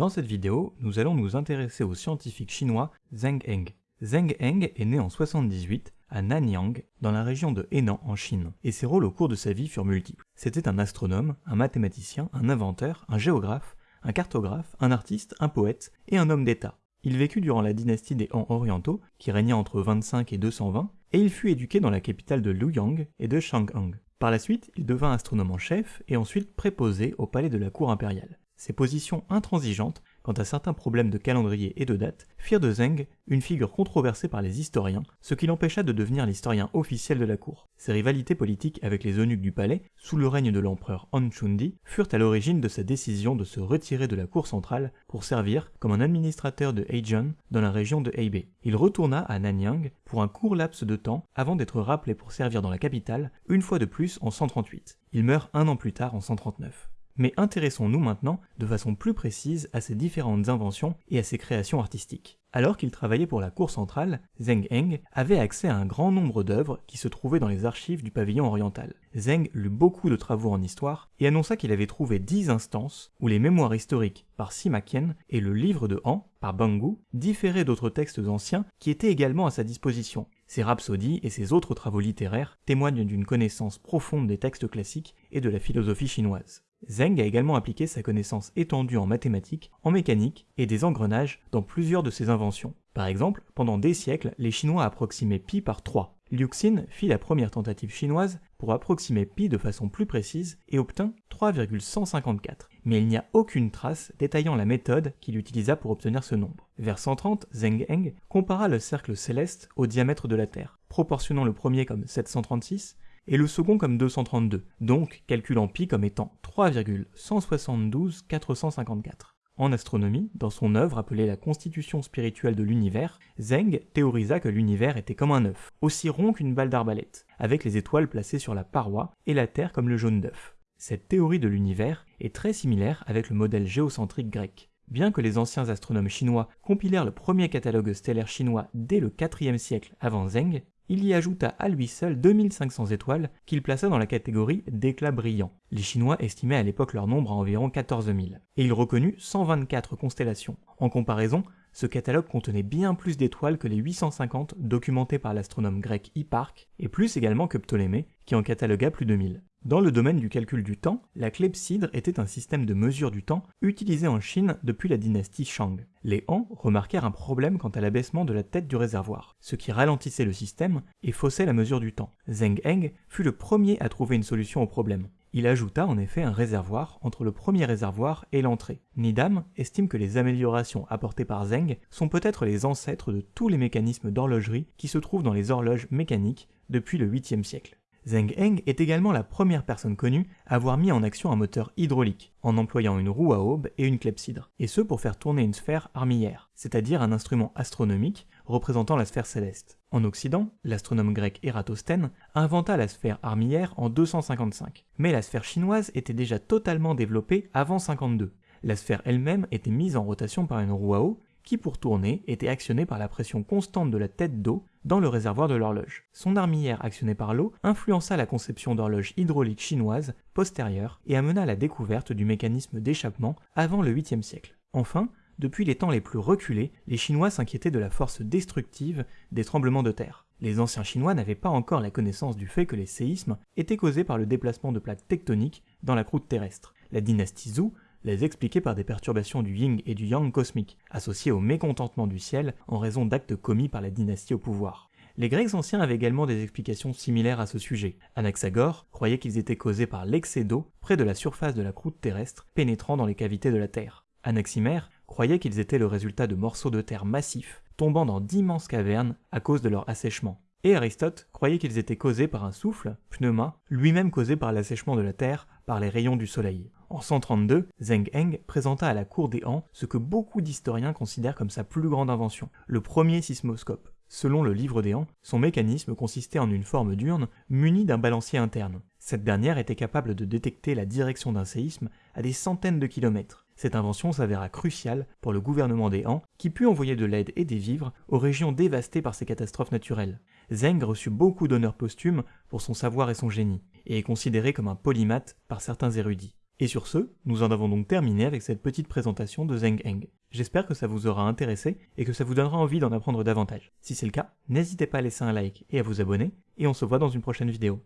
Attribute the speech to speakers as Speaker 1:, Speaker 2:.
Speaker 1: Dans cette vidéo, nous allons nous intéresser au scientifique chinois Zheng Heng. Zheng Heng est né en 78 à Nanyang, dans la région de Henan en Chine, et ses rôles au cours de sa vie furent multiples. C'était un astronome, un mathématicien, un inventeur, un géographe, un cartographe, un artiste, un poète et un homme d'État. Il vécut durant la dynastie des Han orientaux, qui régna entre 25 et 220, et il fut éduqué dans la capitale de Luoyang et de Chang'an. Par la suite, il devint astronome en chef et ensuite préposé au palais de la cour impériale. Ses positions intransigeantes quant à certains problèmes de calendrier et de date firent de Zheng une figure controversée par les historiens, ce qui l'empêcha de devenir l'historien officiel de la cour. Ses rivalités politiques avec les eunuques du palais, sous le règne de l'empereur Han Chundi, furent à l'origine de sa décision de se retirer de la cour centrale pour servir comme un administrateur de Heijun dans la région de Hebei. Il retourna à Nanyang pour un court laps de temps avant d'être rappelé pour servir dans la capitale, une fois de plus en 138. Il meurt un an plus tard en 139. Mais intéressons-nous maintenant de façon plus précise à ses différentes inventions et à ses créations artistiques. Alors qu'il travaillait pour la cour centrale, Zheng Heng avait accès à un grand nombre d'œuvres qui se trouvaient dans les archives du pavillon oriental. Zheng lut beaucoup de travaux en histoire et annonça qu'il avait trouvé dix instances où les mémoires historiques par Sima Qian et le livre de Han par Bangu différaient d'autres textes anciens qui étaient également à sa disposition. Ses rhapsodies et ses autres travaux littéraires témoignent d'une connaissance profonde des textes classiques et de la philosophie chinoise. Zheng a également appliqué sa connaissance étendue en mathématiques, en mécanique et des engrenages dans plusieurs de ses inventions. Par exemple, pendant des siècles, les Chinois approximaient pi par 3. Liu Xin fit la première tentative chinoise pour approximer pi de façon plus précise et obtint 3,154. Mais il n'y a aucune trace détaillant la méthode qu'il utilisa pour obtenir ce nombre. Vers 130, Zheng Heng compara le cercle céleste au diamètre de la Terre, proportionnant le premier comme 736 et le second comme 232, donc calculant pi comme étant 3,172,454. En astronomie, dans son œuvre appelée La constitution spirituelle de l'univers, Zheng théorisa que l'univers était comme un œuf, aussi rond qu'une balle d'arbalète, avec les étoiles placées sur la paroi et la Terre comme le jaune d'œuf. Cette théorie de l'univers est très similaire avec le modèle géocentrique grec. Bien que les anciens astronomes chinois compilèrent le premier catalogue stellaire chinois dès le IVe siècle avant Zheng, il y ajouta à lui seul 2500 étoiles qu'il plaça dans la catégorie d'éclats brillants. Les Chinois estimaient à l'époque leur nombre à environ 14 000, et il reconnut 124 constellations. En comparaison, ce catalogue contenait bien plus d'étoiles que les 850 documentés par l'astronome grec Hipparque, et plus également que Ptolémée, qui en catalogua plus de 1000. Dans le domaine du calcul du temps, la clepsydre était un système de mesure du temps utilisé en Chine depuis la dynastie Shang. Les Han remarquèrent un problème quant à l'abaissement de la tête du réservoir, ce qui ralentissait le système et faussait la mesure du temps. Zheng Heng fut le premier à trouver une solution au problème. Il ajouta en effet un réservoir entre le premier réservoir et l'entrée. Nidam estime que les améliorations apportées par Zheng sont peut-être les ancêtres de tous les mécanismes d'horlogerie qui se trouvent dans les horloges mécaniques depuis le 8e siècle. Zheng Heng est également la première personne connue à avoir mis en action un moteur hydraulique, en employant une roue à aube et une clepsydre, et ce pour faire tourner une sphère armillaire, c'est-à-dire un instrument astronomique représentant la sphère céleste. En Occident, l'astronome grec Eratosthène inventa la sphère armillaire en 255, mais la sphère chinoise était déjà totalement développée avant 52. La sphère elle-même était mise en rotation par une roue à eau qui pour tourner était actionnée par la pression constante de la tête d'eau dans le réservoir de l'horloge. Son armillère actionnée par l'eau influença la conception d'horloge hydraulique chinoise postérieure et amena la découverte du mécanisme d'échappement avant le 8e siècle. Enfin, depuis les temps les plus reculés, les Chinois s'inquiétaient de la force destructive des tremblements de terre. Les anciens Chinois n'avaient pas encore la connaissance du fait que les séismes étaient causés par le déplacement de plaques tectoniques dans la croûte terrestre. La dynastie Zhou les expliquer par des perturbations du yin et du yang cosmique, associées au mécontentement du ciel en raison d'actes commis par la dynastie au pouvoir. Les Grecs anciens avaient également des explications similaires à ce sujet. Anaxagore croyait qu'ils étaient causés par l'excès d'eau près de la surface de la croûte terrestre pénétrant dans les cavités de la Terre. Anaximère croyait qu'ils étaient le résultat de morceaux de terre massifs tombant dans d'immenses cavernes à cause de leur assèchement. Et Aristote croyait qu'ils étaient causés par un souffle, pneuma, lui-même causé par l'assèchement de la Terre par les rayons du Soleil. En 132, Zheng Heng présenta à la cour des Han ce que beaucoup d'historiens considèrent comme sa plus grande invention, le premier sismoscope. Selon le livre des Han, son mécanisme consistait en une forme d'urne munie d'un balancier interne. Cette dernière était capable de détecter la direction d'un séisme à des centaines de kilomètres. Cette invention s'avéra cruciale pour le gouvernement des Han, qui put envoyer de l'aide et des vivres aux régions dévastées par ces catastrophes naturelles. Zheng reçut beaucoup d'honneurs posthumes pour son savoir et son génie, et est considéré comme un polymathe par certains érudits. Et sur ce, nous en avons donc terminé avec cette petite présentation de Zeng Heng. J'espère que ça vous aura intéressé et que ça vous donnera envie d'en apprendre davantage. Si c'est le cas, n'hésitez pas à laisser un like et à vous abonner, et on se voit dans une prochaine vidéo.